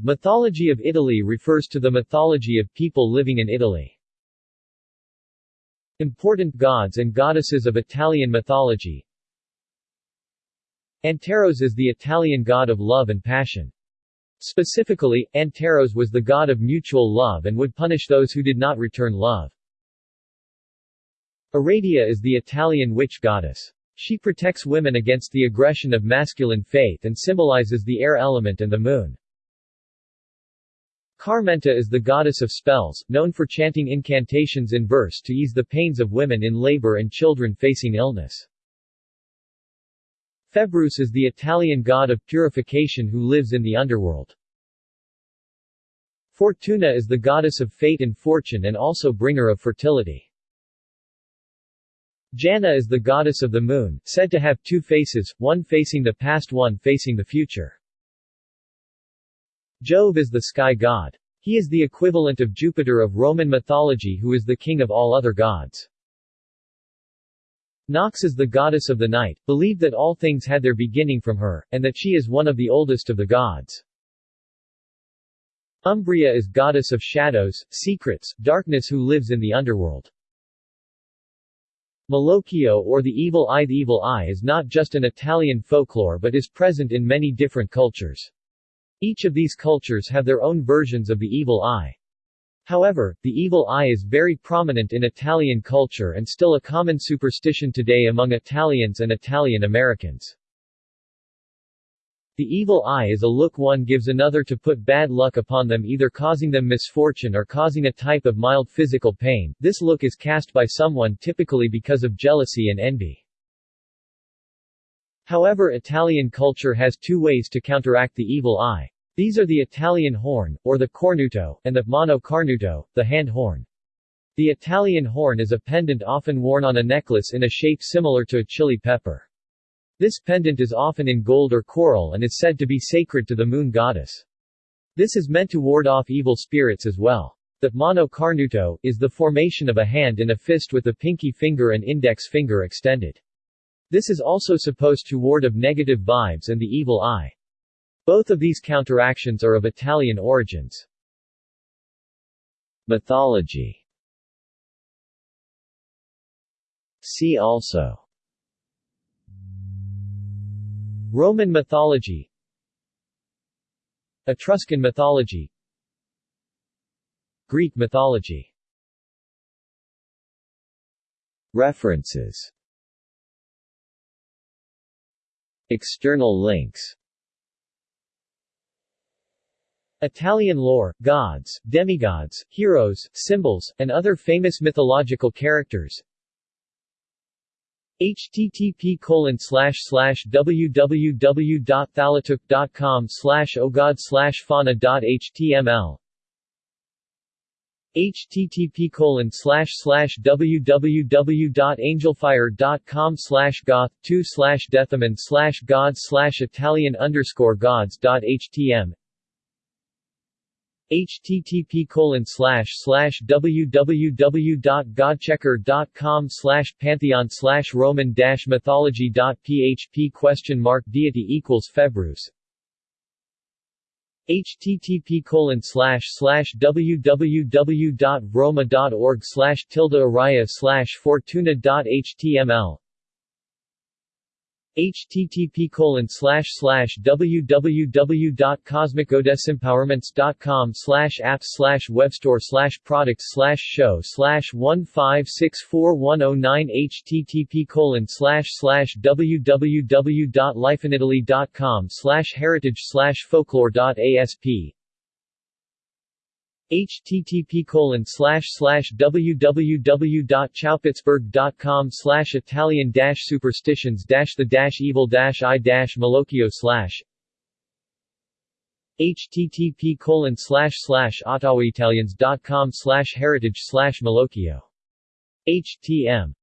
Mythology of Italy refers to the mythology of people living in Italy. Important gods and goddesses of Italian mythology Anteros is the Italian god of love and passion. Specifically, Anteros was the god of mutual love and would punish those who did not return love. Aradia is the Italian witch goddess. She protects women against the aggression of masculine faith and symbolizes the air element and the moon. Carmenta is the goddess of spells, known for chanting incantations in verse to ease the pains of women in labor and children facing illness. Februs is the Italian god of purification who lives in the underworld. Fortuna is the goddess of fate and fortune and also bringer of fertility. Jana is the goddess of the moon, said to have two faces, one facing the past one facing the future. Jove is the sky god. He is the equivalent of Jupiter of Roman mythology who is the king of all other gods. Nox is the goddess of the night, believed that all things had their beginning from her, and that she is one of the oldest of the gods. Umbria is goddess of shadows, secrets, darkness who lives in the underworld. Malocchio or the evil eye The evil eye is not just an Italian folklore but is present in many different cultures. Each of these cultures have their own versions of the evil eye. However, the evil eye is very prominent in Italian culture and still a common superstition today among Italians and Italian Americans. The evil eye is a look one gives another to put bad luck upon them either causing them misfortune or causing a type of mild physical pain. This look is cast by someone typically because of jealousy and envy. However Italian culture has two ways to counteract the evil eye. These are the Italian horn, or the cornuto, and the mano cornuto, the hand horn. The Italian horn is a pendant often worn on a necklace in a shape similar to a chili pepper. This pendant is often in gold or coral and is said to be sacred to the moon goddess. This is meant to ward off evil spirits as well. The mano cornuto is the formation of a hand in a fist with the pinky finger and index finger extended. This is also supposed to ward of negative vibes and the evil eye. Both of these counteractions are of Italian origins. Mythology. See also. Roman mythology. Etruscan mythology. Greek mythology. References External links. Italian lore, gods, demigods, heroes, symbols, and other famous mythological characters. Http colon www.thalatuk.com slash ogod slash fauna.html http colon slash slash www.angelfire.com slash goth 2 slash deathaman slash gods slash italian underscore gods.htm http colon slash slash www.godchecker.com slash pantheon slash roman dash mythology dot php question mark deity equals februs http colon slash slash www.roma.org slash tilde araya slash fortuna.html http colon slash slash www.cosmicodesempowerments.com slash apps slash webstore slash products slash show slash 1564109 http colon slash slash www.lifeinitaly.com slash heritage slash folklore.asp http colon www.chowpittsburgh.com Italian dash superstitions dash the dash evil dash eye dash Malocchio slash http colon slash slash ottawaitalians.com slash heritage slash Malocchio. Htm